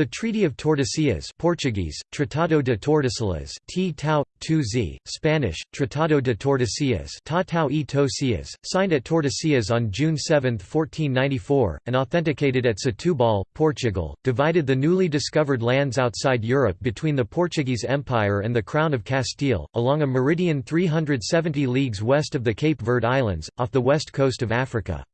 The Treaty of Tordesillas Portuguese, Tratado de Tordesillas T -tau, 2z, Spanish, Tratado de Tordesillas Ta -tau e Tosias, signed at Tordesillas on June 7, 1494, and authenticated at Setúbal, Portugal, divided the newly discovered lands outside Europe between the Portuguese Empire and the Crown of Castile, along a meridian 370 leagues west of the Cape Verde Islands, off the west coast of Africa.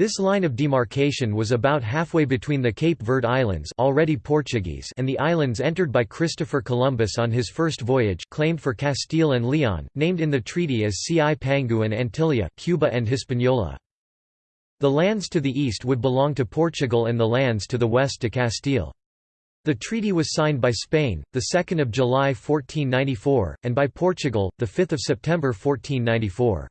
This line of demarcation was about halfway between the Cape Verde Islands already Portuguese and the islands entered by Christopher Columbus on his first voyage claimed for Castile and Leon, named in the treaty as Cipangu and Antilia Cuba and Hispaniola. The lands to the east would belong to Portugal and the lands to the west to Castile. The treaty was signed by Spain, 2 July 1494, and by Portugal, 5 September 1494.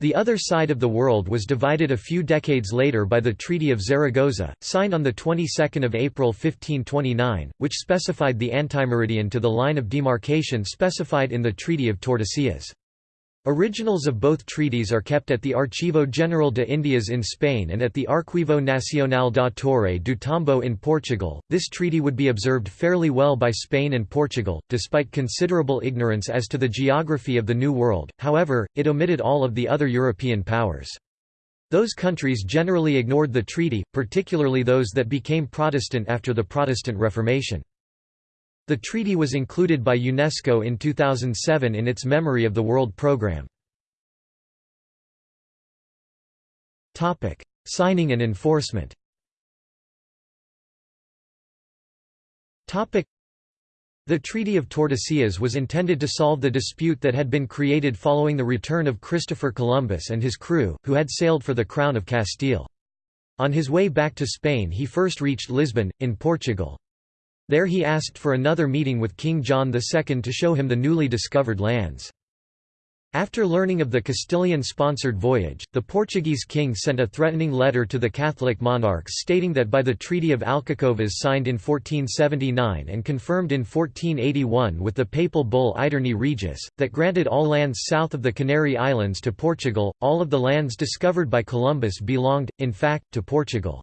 The other side of the world was divided a few decades later by the Treaty of Zaragoza, signed on the 22nd of April 1529, which specified the antimeridian to the line of demarcation specified in the Treaty of Tordesillas. Originals of both treaties are kept at the Archivo General de Indias in Spain and at the Arquivo Nacional da Torre do Tombo in Portugal. This treaty would be observed fairly well by Spain and Portugal, despite considerable ignorance as to the geography of the New World, however, it omitted all of the other European powers. Those countries generally ignored the treaty, particularly those that became Protestant after the Protestant Reformation. The treaty was included by UNESCO in 2007 in its Memory of the World program. Signing and enforcement the Treaty of Tordesillas was intended to solve the dispute that had been created following the return of Christopher Columbus and his crew, who had sailed for the Crown of Castile. On his way back to Spain he first reached Lisbon, in Portugal. There he asked for another meeting with King John II to show him the newly discovered lands. After learning of the Castilian-sponsored voyage, the Portuguese king sent a threatening letter to the Catholic monarchs stating that by the Treaty of Alcacovas signed in 1479 and confirmed in 1481 with the papal bull Aeterni Regis, that granted all lands south of the Canary Islands to Portugal, all of the lands discovered by Columbus belonged, in fact, to Portugal.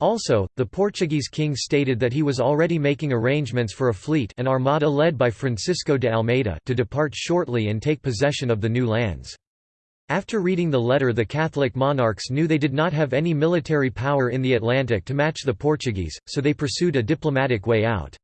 Also, the Portuguese king stated that he was already making arrangements for a fleet an armada led by Francisco de Almeida to depart shortly and take possession of the new lands. After reading the letter the Catholic monarchs knew they did not have any military power in the Atlantic to match the Portuguese, so they pursued a diplomatic way out.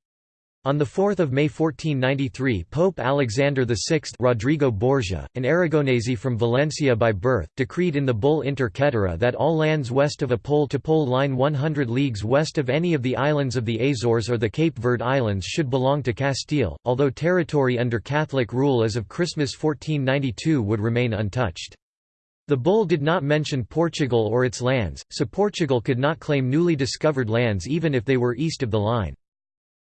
On 4 May 1493 Pope Alexander VI Rodrigo Borgia, an Aragonese from Valencia by birth, decreed in the bull Inter Caetera that all lands west of a pole-to-pole -pole line 100 leagues west of any of the islands of the Azores or the Cape Verde Islands should belong to Castile, although territory under Catholic rule as of Christmas 1492 would remain untouched. The bull did not mention Portugal or its lands, so Portugal could not claim newly discovered lands even if they were east of the line.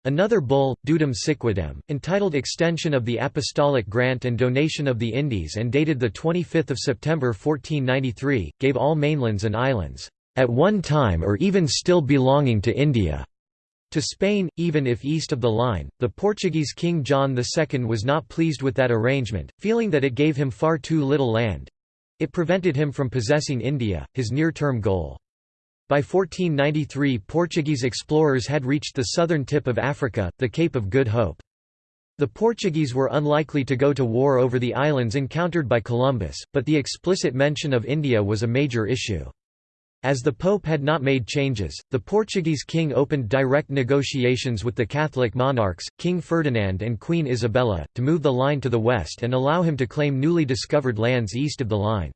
Another bull, Dudum Siquidem, entitled Extension of the Apostolic Grant and Donation of the Indies and dated 25 September 1493, gave all mainlands and islands, "...at one time or even still belonging to India." To Spain, even if east of the line, the Portuguese King John II was not pleased with that arrangement, feeling that it gave him far too little land. It prevented him from possessing India, his near-term goal. By 1493 Portuguese explorers had reached the southern tip of Africa, the Cape of Good Hope. The Portuguese were unlikely to go to war over the islands encountered by Columbus, but the explicit mention of India was a major issue. As the Pope had not made changes, the Portuguese king opened direct negotiations with the Catholic monarchs, King Ferdinand and Queen Isabella, to move the line to the west and allow him to claim newly discovered lands east of the line.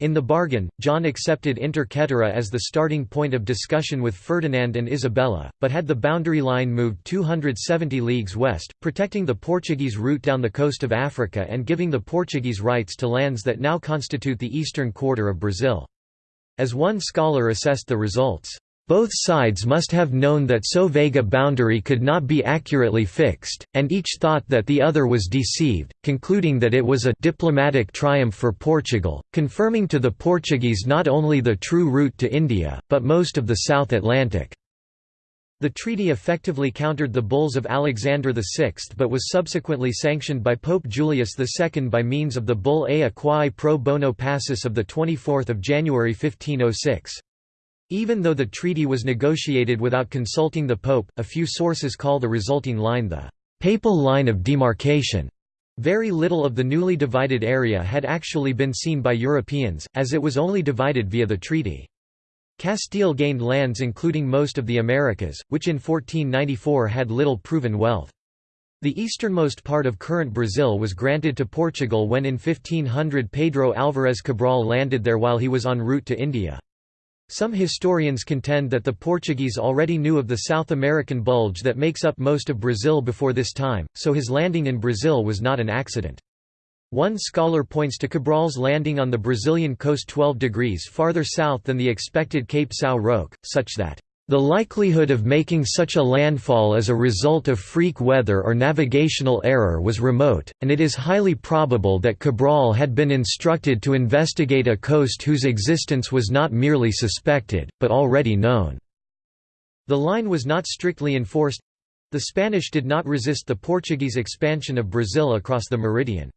In the bargain, John accepted Inter Caetera as the starting point of discussion with Ferdinand and Isabella, but had the boundary line moved 270 leagues west, protecting the Portuguese route down the coast of Africa and giving the Portuguese rights to lands that now constitute the eastern quarter of Brazil. As one scholar assessed the results, both sides must have known that so vague a boundary could not be accurately fixed, and each thought that the other was deceived, concluding that it was a diplomatic triumph for Portugal, confirming to the Portuguese not only the true route to India, but most of the South Atlantic. The treaty effectively countered the bulls of Alexander VI but was subsequently sanctioned by Pope Julius II by means of the bull Ea quae pro bono pacis of 24 January 1506. Even though the treaty was negotiated without consulting the Pope, a few sources call the resulting line the «papal line of demarcation». Very little of the newly divided area had actually been seen by Europeans, as it was only divided via the treaty. Castile gained lands including most of the Americas, which in 1494 had little proven wealth. The easternmost part of current Brazil was granted to Portugal when in 1500 Pedro Álvares Cabral landed there while he was en route to India. Some historians contend that the Portuguese already knew of the South American bulge that makes up most of Brazil before this time, so his landing in Brazil was not an accident. One scholar points to Cabral's landing on the Brazilian coast 12 degrees farther south than the expected Cape São Roque, such that the likelihood of making such a landfall as a result of freak weather or navigational error was remote, and it is highly probable that Cabral had been instructed to investigate a coast whose existence was not merely suspected, but already known. The line was not strictly enforced the Spanish did not resist the Portuguese expansion of Brazil across the meridian.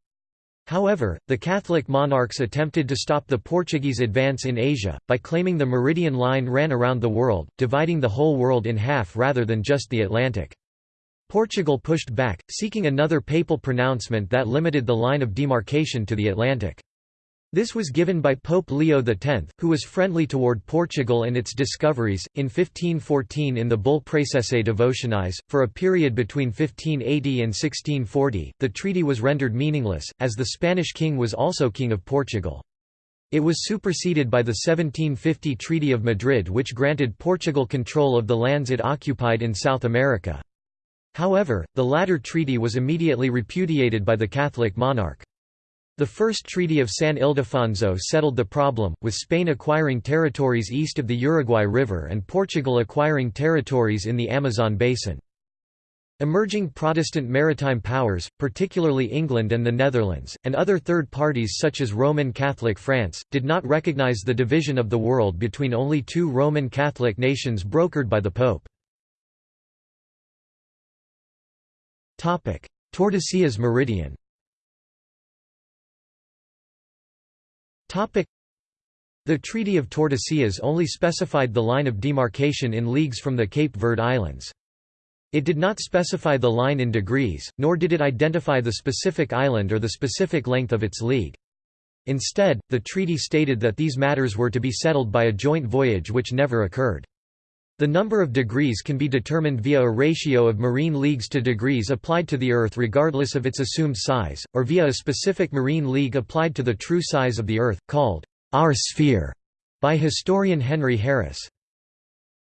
However, the Catholic monarchs attempted to stop the Portuguese advance in Asia, by claiming the meridian line ran around the world, dividing the whole world in half rather than just the Atlantic. Portugal pushed back, seeking another papal pronouncement that limited the line of demarcation to the Atlantic. This was given by Pope Leo X, who was friendly toward Portugal and its discoveries. In 1514, in the bull Praecelsae Devotionis, for a period between 1580 and 1640, the treaty was rendered meaningless, as the Spanish king was also king of Portugal. It was superseded by the 1750 Treaty of Madrid, which granted Portugal control of the lands it occupied in South America. However, the latter treaty was immediately repudiated by the Catholic monarch. The First Treaty of San Ildefonso settled the problem, with Spain acquiring territories east of the Uruguay River and Portugal acquiring territories in the Amazon basin. Emerging Protestant maritime powers, particularly England and the Netherlands, and other third parties such as Roman Catholic France, did not recognize the division of the world between only two Roman Catholic nations brokered by the Pope. Tordesillas meridian The Treaty of Tordesillas only specified the line of demarcation in leagues from the Cape Verde Islands. It did not specify the line in degrees, nor did it identify the specific island or the specific length of its league. Instead, the treaty stated that these matters were to be settled by a joint voyage which never occurred. The number of degrees can be determined via a ratio of marine leagues to degrees applied to the Earth regardless of its assumed size, or via a specific marine league applied to the true size of the Earth, called our sphere, by historian Henry Harrisse.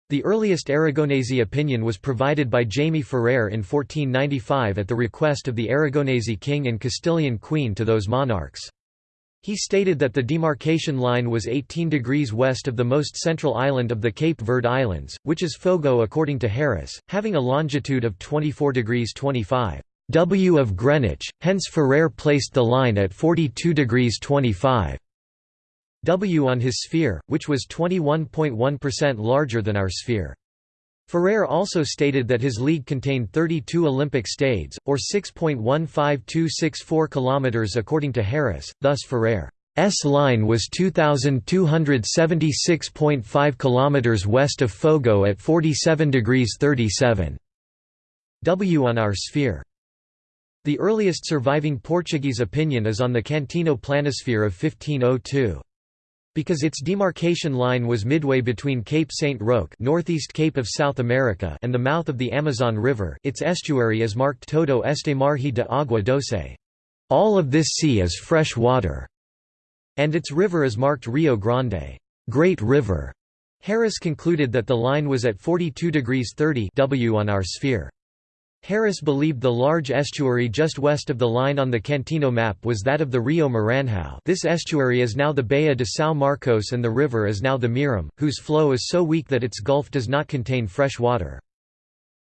The earliest Aragonese opinion was provided by Jaime Ferrer in 1495 at the request of the Aragonese king and Castilian queen to those monarchs. He stated that the demarcation line was 18 degrees west of the most central island of the Cape Verde Islands, which is Fogo according to Harrisse, having a longitude of 24 degrees 25 W of Greenwich, hence Ferrer placed the line at 42 degrees 25 W on his sphere, which was 21.1% larger than our sphere. Ferrer also stated that his league contained 32 Olympic stades, or 6.15264 km according to Harrisse, thus Ferrer's line was 2,276.5 km west of Fogo at 47 degrees 37 W on our sphere. The earliest surviving Portuguese opinion is on the Cantino planisphere of 1502. Because its demarcation line was midway between Cape St. Roque northeast Cape of South America and the mouth of the Amazon River its estuary is marked Todo este margen de agua doce. All of this sea is fresh water. And its river is marked Rio Grande Great River. Harrisse concluded that the line was at 42 degrees 30 W on our sphere. Harrisse believed the large estuary just west of the line on the Cantino map was that of the Rio Maranhão this estuary is now the Baía de São Marcos and the river is now the Mearim, whose flow is so weak that its gulf does not contain fresh water.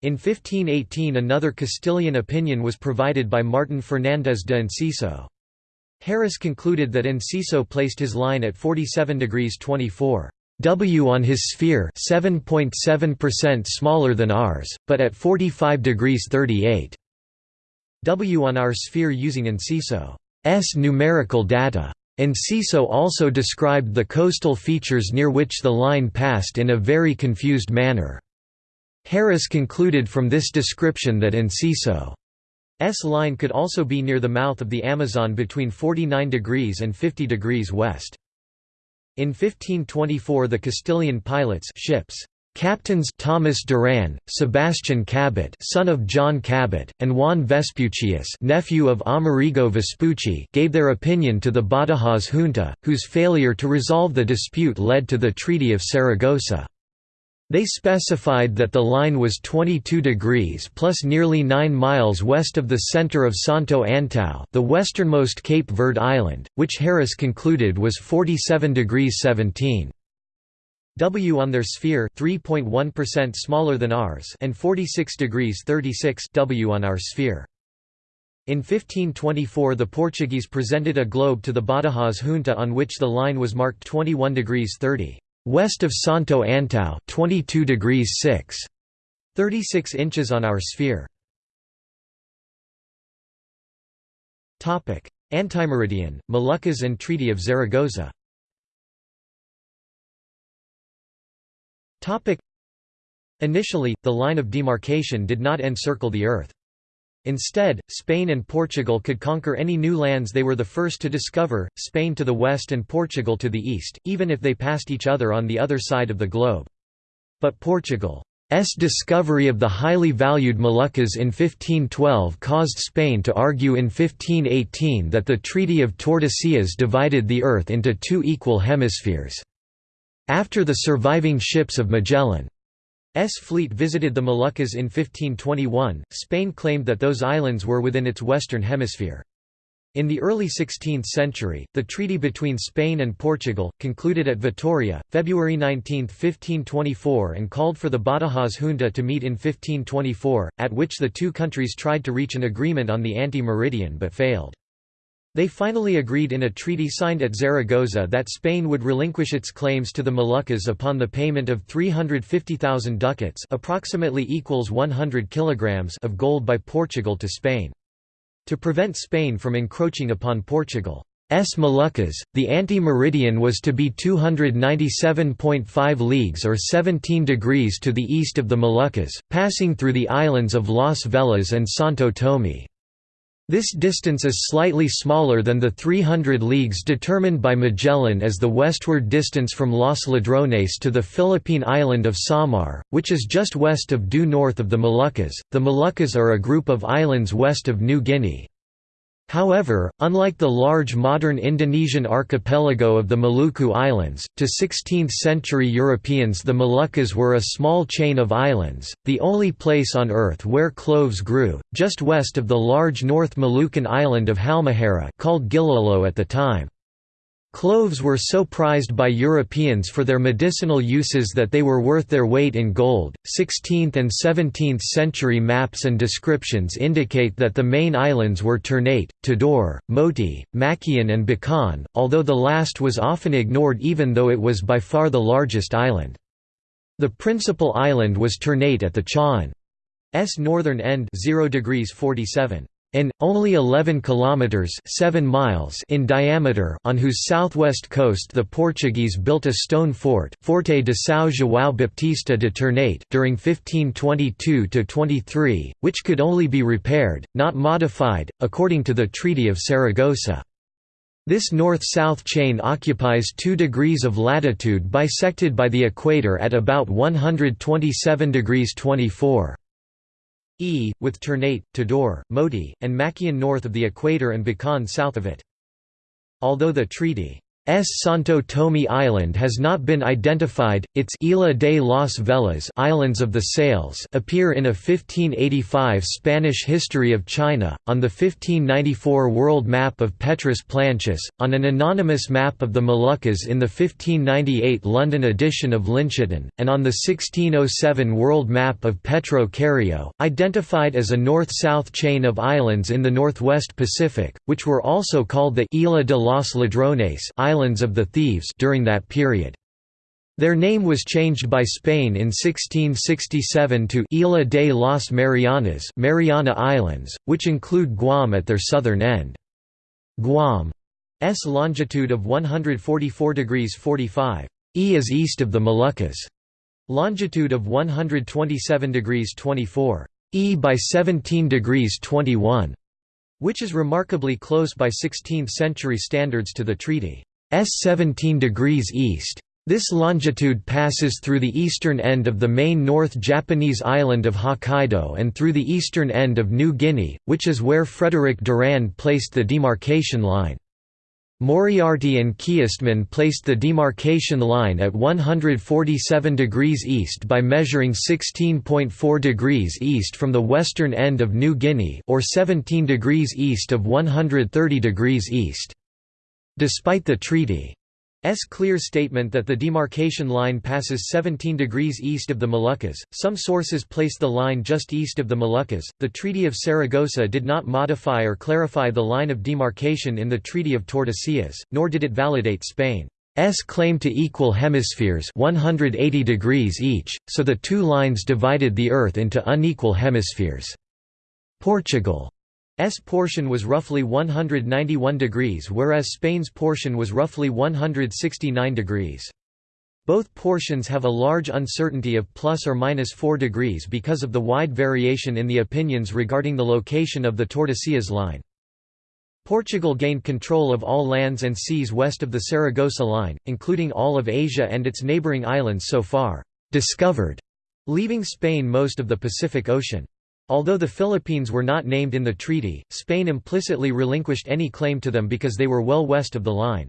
In 1518 another Castilian opinion was provided by Martin Fernández de Enciso. Harrisse concluded that Enciso placed his line at 47 degrees 24 W on his sphere 7.7% smaller than ours, but at 45 degrees 38 W on our sphere using Enciso's numerical data. Enciso also described the coastal features near which the line passed in a very confused manner. Harrisse concluded from this description that Enciso's line could also be near the mouth of the Amazon between 49 degrees and 50 degrees west. In 1524 the Castilian pilots ships Captains Thomas Duran, Sebastian Cabot, son of John Cabot, and Juan Vespucius, nephew of Amerigo Vespucci, gave their opinion to the Badajoz junta, whose failure to resolve the dispute led to the Treaty of Saragossa. They specified that the line was 22 degrees plus nearly 9 miles west of the center of Santo Antão, the westernmost Cape Verde island, which Harrisse concluded was 47 degrees 17 W on their sphere 3.1% smaller than ours and 46 degrees 36 W on our sphere. In 1524 the Portuguese presented a globe to the Badajoz junta on which the line was marked 21 degrees 30 west of Santo Antão 22 degrees 6 36 inches on our sphere. Topic: Antimeridian, Moluccas and Treaty of Zaragoza. Topic: Initially, the line of demarcation did not encircle the Earth. Instead, Spain and Portugal could conquer any new lands they were the first to discover, Spain to the west and Portugal to the east, even if they passed each other on the other side of the globe. But Portugal's discovery of the highly valued Moluccas in 1512 caused Spain to argue in 1518 that the Treaty of Tordesillas divided the Earth into two equal hemispheres. After the surviving ships of Magellan's fleet visited the Moluccas in 1521, Spain claimed that those islands were within its western hemisphere. In the early 16th century, the treaty between Spain and Portugal, concluded at Vitoria, February 19, 1524 and called for the Badajoz junta to meet in 1524, at which the two countries tried to reach an agreement on the anti-meridian but failed. They finally agreed in a treaty signed at Zaragoza that Spain would relinquish its claims to the Moluccas upon the payment of 350,000 ducats approximately equals 100 kilograms of gold by Portugal to Spain. To prevent Spain from encroaching upon Portugal's Moluccas, the anti-meridian was to be 297.5 leagues or 17 degrees to the east of the Moluccas, passing through the islands of Las Velas and Santo Tomé. This distance is slightly smaller than the 300 leagues determined by Magellan as the westward distance from Los Ladrones to the Philippine island of Samar, which is just west of due north of the Moluccas. The Moluccas are a group of islands west of New Guinea. However, unlike the large modern Indonesian archipelago of the Maluku Islands, to 16th-century Europeans the Moluccas were a small chain of islands, the only place on Earth where cloves grew, just west of the large North Moluccan island of Halmahera called Gilolo at the time. Cloves were so prized by Europeans for their medicinal uses that they were worth their weight in gold. 16th and 17th century maps and descriptions indicate that the main islands were Ternate, Tidore, Moti, Makian, and Bacan, although the last was often ignored even though it was by far the largest island. The principal island was Ternate at the Chaon's northern end 0 degrees 47 in only 11 kilometers 7 miles in diameter on whose southwest coast the Portuguese built a stone fort, Forte de São João Baptista de Ternate during 1522 to 23, which could only be repaired, not modified, according to the Treaty of Saragossa. This north-south chain occupies 2 degrees of latitude bisected by the equator at about 127 degrees 24. E, with Ternate, Tidore, Moti, and Makian north of the equator and Bacan south of it. Although the treaty. Santo Tomé Island has not been identified. Its Isla de las Velas Islands of the Sails appear in a 1585 Spanish History of China, on the 1594 World Map of Petrus Plancius, on an anonymous map of the Moluccas in the 1598 London edition of Linschoten, and on the 1607 World Map of Petro Carreo, identified as a north-south chain of islands in the northwest Pacific, which were also called the Isla de los Ladrones Islands of the Thieves during that period. Their name was changed by Spain in 1667 to Isla de las Marianas Mariana Islands, which include Guam at their southern end. Guam S longitude of 144 degrees 45. E is east of the Moluccas. Longitude of 127 degrees 24. E by 17 degrees 21, which is remarkably close by 16th-century standards to the treaty. S 17 degrees east. This longitude passes through the eastern end of the main North Japanese island of Hokkaido and through the eastern end of New Guinea, which is where Frederick Durand placed the demarcation line. Moriarty and Kiestman placed the demarcation line at 147 degrees east by measuring 16.4 degrees east from the western end of New Guinea or 17 degrees east of 130 degrees east. Despite the treaty S clear statement that the demarcation line passes 17 degrees east of the Moluccas. Some sources place the line just east of the Moluccas. The Treaty of Saragossa did not modify or clarify the line of demarcation in the Treaty of Tordesillas, nor did it validate Spain's claim to equal hemispheres 180 degrees each, so the two lines divided the Earth into unequal hemispheres. Portugal S portion was roughly 191 degrees whereas Spain's portion was roughly 169 degrees. Both portions have a large uncertainty of plus or minus 4 degrees because of the wide variation in the opinions regarding the location of the Tordesillas line. Portugal gained control of all lands and seas west of the Saragossa line, including all of Asia and its neighbouring islands so far discovered, leaving Spain most of the Pacific Ocean. Although the Philippines were not named in the treaty, Spain implicitly relinquished any claim to them because they were well west of the line.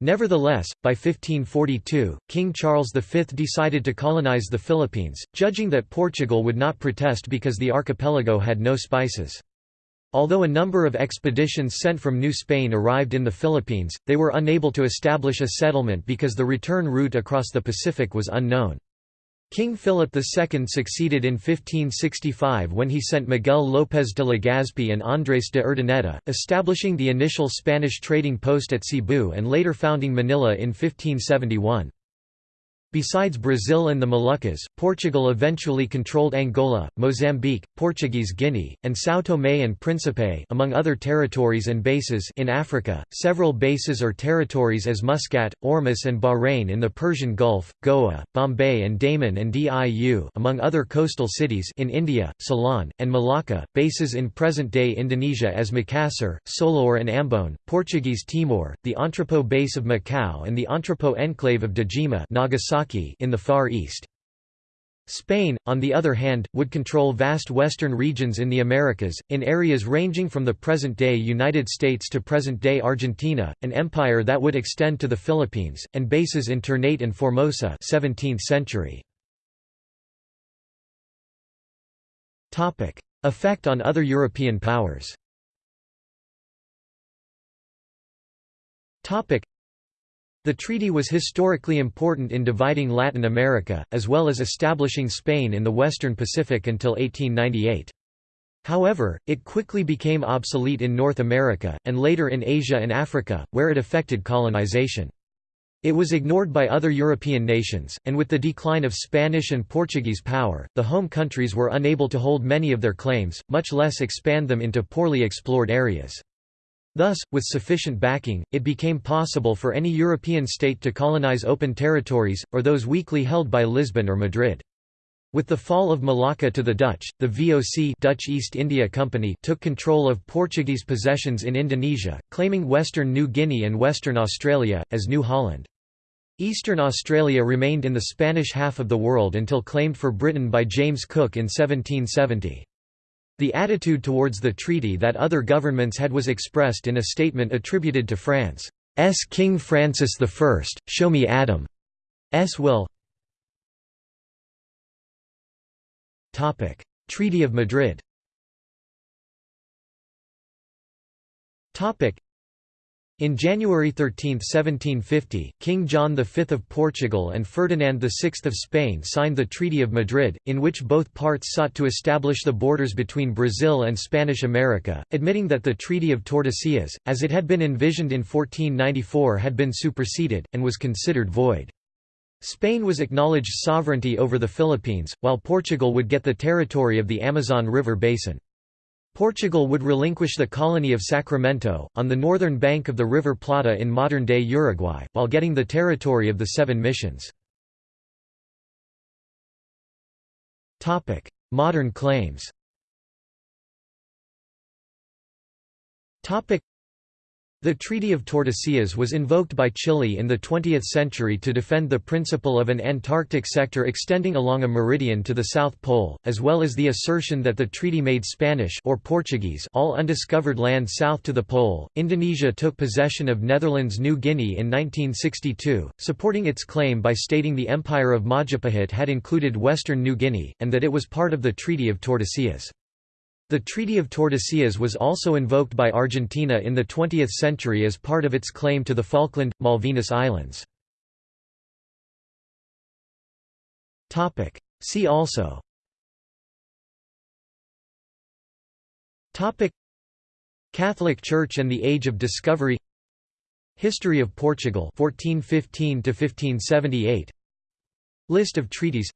Nevertheless, by 1542, King Charles V decided to colonize the Philippines, judging that Portugal would not protest because the archipelago had no spices. Although a number of expeditions sent from New Spain arrived in the Philippines, they were unable to establish a settlement because the return route across the Pacific was unknown. King Philip II succeeded in 1565 when he sent Miguel López de Legazpi and Andrés de Urdaneta, establishing the initial Spanish trading post at Cebu and later founding Manila in 1571. Besides Brazil and the Moluccas, Portugal eventually controlled Angola, Mozambique, Portuguese Guinea, and São Tomé and Príncipe among other territories and bases in Africa, several bases or territories as Muscat, Ormus and Bahrain in the Persian Gulf, Goa, Bombay and Daman and Diu among other coastal cities in India, Ceylon, and Malacca, bases in present-day Indonesia as Makassar, Solor and Ambon, Portuguese Timor, the Entrepot base of Macau and the Entrepot enclave of Dejima Nagasaki in the Far East. Spain, on the other hand, would control vast western regions in the Americas, in areas ranging from the present-day United States to present-day Argentina, an empire that would extend to the Philippines, and bases in Ternate and Formosa 17th century. Effect on other European powers the treaty was historically important in dividing Latin America, as well as establishing Spain in the western Pacific until 1898. However, it quickly became obsolete in North America, and later in Asia and Africa, where it affected colonization. It was ignored by other European nations, and with the decline of Spanish and Portuguese power, the home countries were unable to hold many of their claims, much less expand them into poorly explored areas. Thus, with sufficient backing, it became possible for any European state to colonize open territories, or those weakly held by Lisbon or Madrid. With the fall of Malacca to the Dutch, the VOC Dutch East India Company took control of Portuguese possessions in Indonesia, claiming Western New Guinea and Western Australia, as New Holland. Eastern Australia remained in the Spanish half of the world until claimed for Britain by James Cook in 1770. The attitude towards the treaty that other governments had was expressed in a statement attributed to France's King Francis I, Show me Adam's will. Treaty of Madrid in January 13, 1750, King John V of Portugal and Ferdinand VI of Spain signed the Treaty of Madrid, in which both parts sought to establish the borders between Brazil and Spanish America, admitting that the Treaty of Tordesillas, as it had been envisioned in 1494 had been superseded, and was considered void. Spain was acknowledged sovereignty over the Philippines, while Portugal would get the territory of the Amazon River basin. Portugal would relinquish the colony of Sacramento, on the northern bank of the River Plata in modern-day Uruguay, while getting the territory of the Seven Missions. Modern claims the Treaty of Tordesillas was invoked by Chile in the 20th century to defend the principle of an Antarctic sector extending along a meridian to the South Pole, as well as the assertion that the treaty made Spanish or Portuguese all undiscovered land south to the pole. Indonesia took possession of Netherlands New Guinea in 1962, supporting its claim by stating the Empire of Majapahit had included western New Guinea, and that it was part of the Treaty of Tordesillas. The Treaty of Tordesillas was also invoked by Argentina in the 20th century as part of its claim to the Falkland, Malvinas Islands. See also. Catholic Church and the Age of Discovery. History of Portugal 1415 to 1578 List of treaties.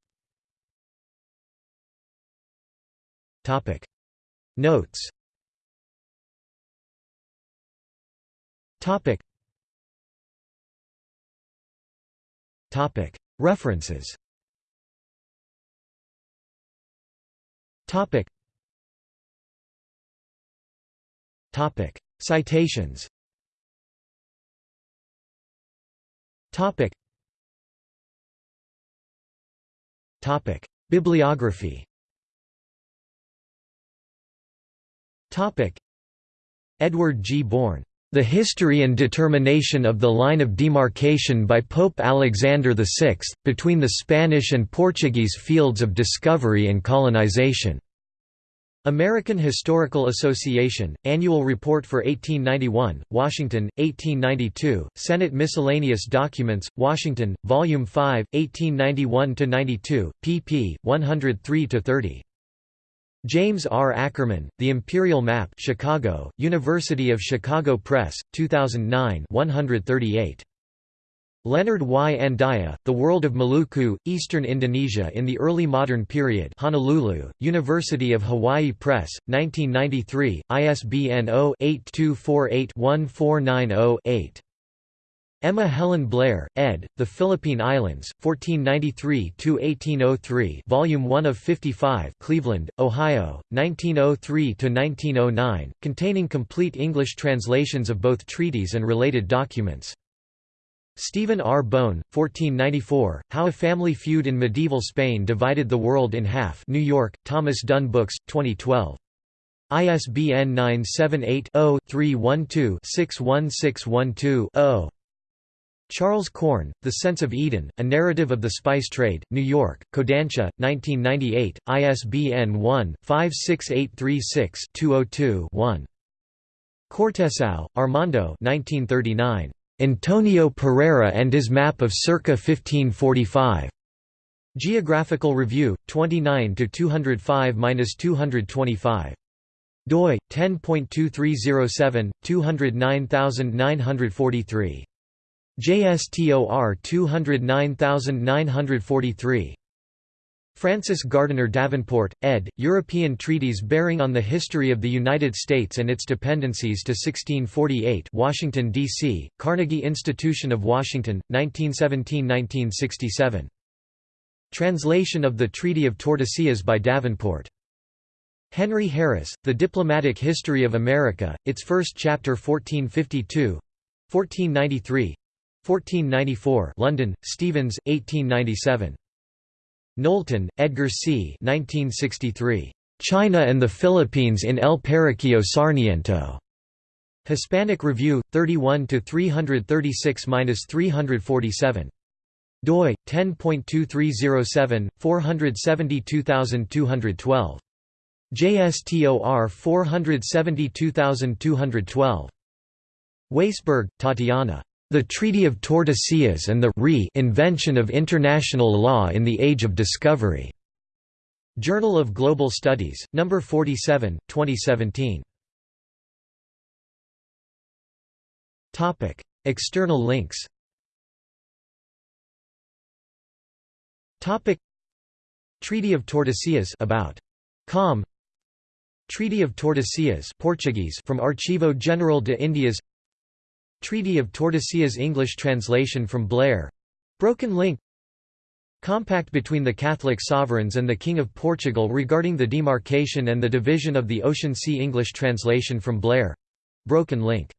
Topic Notes. Topic. Topic. References. Topic. Topic. Citations. Topic. Topic. Bibliography Topic. Edward G. Bourne. The History and Determination of the Line of Demarcation by Pope Alexander VI, between the Spanish and Portuguese fields of discovery and colonization. American Historical Association, Annual Report for 1891, Washington, 1892, Senate Miscellaneous Documents, Washington, Volume 5, 1891–92, pp. 103–30. James R. Akerman, The Imperial Map Chicago, University of Chicago Press, 2009 138. Leonard Y. Andaya, The World of Maluku, Eastern Indonesia in the Early Modern Period Honolulu, University of Hawaii Press, 1993, ISBN 0-8248-1490-8. Emma Helen Blair, ed., The Philippine Islands, 1493–1803 Volume 1 of 55 Cleveland, Ohio, 1903–1909, containing complete English translations of both treaties and related documents. Stephen R. Bown, 1494, How a Family Feud in Medieval Spain Divided the World in Half New York, Thomas Dunne Books, 2012. ISBN 978 0 312 61612 Charles Corn, The Sense of Eden, A Narrative of the Spice Trade, New York, Kodansha, 1998, ISBN 1-56836-202-1. Cortesao, Armando 1939. Antonio Pereira and his Map of circa 1545. Geographical Review, 29 205–225 doi 10.2307 209943 JSTOR 209943. Frances Gardiner Davenport, ed., European Treaties Bearing on the History of the United States and Its Dependencies to 1648 Washington, D.C., Carnegie Institution of Washington, 1917–1967. Translation of the Treaty of Tordesillas by Davenport. Henry Harrisse, The Diplomatic History of America, its first chapter 1452 1493 1494 London, Stevens, 1897. Knowlton, Edgar C. 1963. China and the Philippines in El Periquillo Sarniento. Hispanic Review, 31 336–347. doi 10.2307 472212. JSTOR 472212. Waisberg, Tatiana. The Treaty of Tordesillas and the re-invention of international law in the Age of Discovery. Journal of Global Studies, No. 47, 2017. External links Treaty of Tordesillas about. Com Treaty of Tordesillas Portuguese from Archivo General de Indias Treaty of Tordesillas English translation from Blair. Broken link. Compact between the Catholic sovereigns and the King of Portugal regarding the demarcation and the division of the Ocean Sea English translation from Blair. Broken link